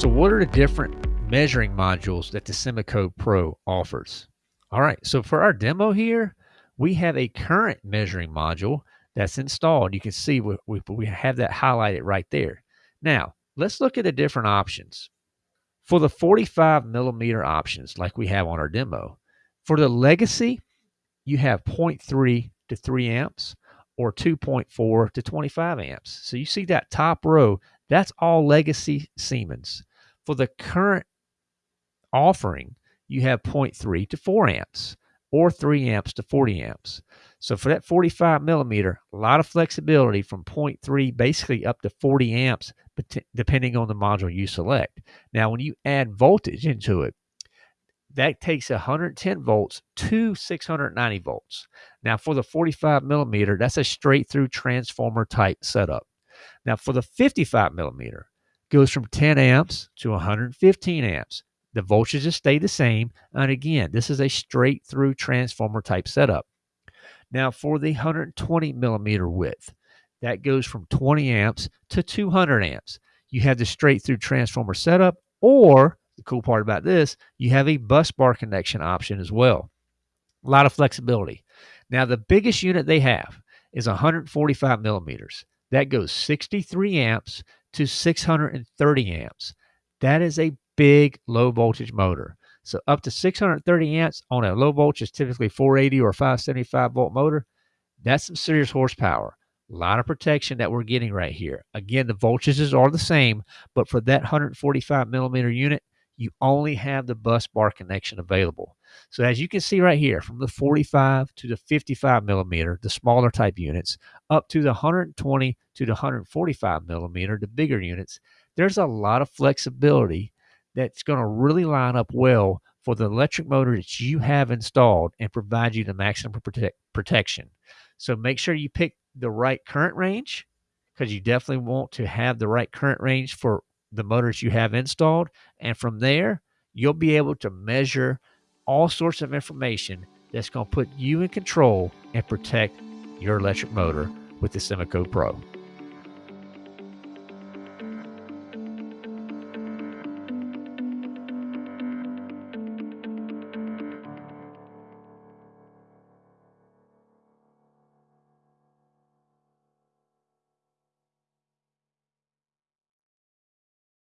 So what are the different measuring modules that the SIMOCODE Pro offers? All right, so for our demo here, we have a current measuring module that's installed. You can see we, we, we have that highlighted right there. Now, let's look at the different options. For the 45 millimeter options, like we have on our demo, for the Legacy, you have 0.3 to 3 amps or 2.4 to 25 amps. So you see that top row, that's all legacy Siemens. For the current offering, you have 0.3 to 4 amps or 3 amps to 40 amps. So for that 45 millimeter, a lot of flexibility from 0.3 basically up to 40 amps, depending on the module you select. Now, when you add voltage into it, that takes 110 volts to 690 volts. Now, for the 45 millimeter, that's a straight through transformer type setup. Now, for the 55 millimeter, goes from 10 amps to 115 amps. The voltages stay the same. And again, this is a straight through transformer type setup. Now, for the 120 millimeter width, that goes from 20 amps to 200 amps. You have the straight through transformer setup, or the cool part about this, you have a bus bar connection option as well. A lot of flexibility. Now, the biggest unit they have is 145 millimeters. That goes 63 amps to 630 amps. That is a big low voltage motor. So up to 630 amps on a low voltage, typically 480 or 575 volt motor, that's some serious horsepower. A lot of protection that we're getting right here. Again, the voltages are the same, but for that 145 millimeter unit, you only have the bus bar connection available. So as you can see right here, from the 45 to the 55 millimeter, the smaller type units, up to the 120 to the 145 millimeter, the bigger units, there's a lot of flexibility that's going to really line up well for the electric motor that you have installed and provide you the maximum prote protection. So make sure you pick the right current range because you definitely want to have the right current range for the motors you have installed. And from there, you'll be able to measure all sorts of information that's going to put you in control and protect your electric motor with the SIMOCODE Pro.